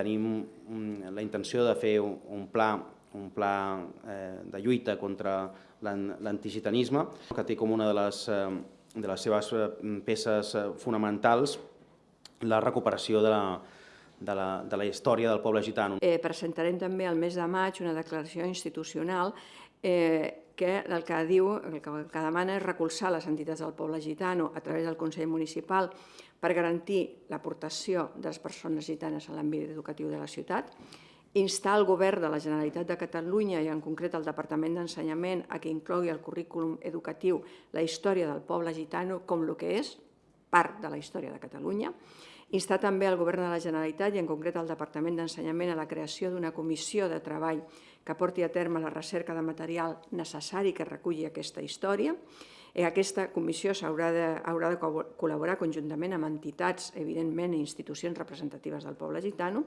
tenim mm, la intenció de fer un, pla un pla eh, de lluita contra l'an- l'antigitanisme, que té com una de les, eh, de les seves eh, peces fonamentals la recuperació de la, de la, de la història del poble gitano. Eh, presentarem també al mes de maig una declaració institucional eh, que el que diu, el que, demana és recolzar les entitats del poble gitano a través del Consell Municipal per garantir l'aportació de les persones gitanes a l'àmbit educatiu de la ciutat, instar el govern de la Generalitat de Catalunya i en concret el Departament d'Ensenyament a que inclogui al currículum educatiu la història del poble gitano com el que és, part de la història de Catalunya, instar també al Govern de la Generalitat i en concret al Departament d'Ensenyament a la creació d'una comissió de treball que porti a terme la recerca de material necessari que reculli aquesta història. Eh, Aquesta comissió s'haurà de, haurà de co- col·laborar conjuntament amb entitats, evidentment, i institucions representatives del poble gitano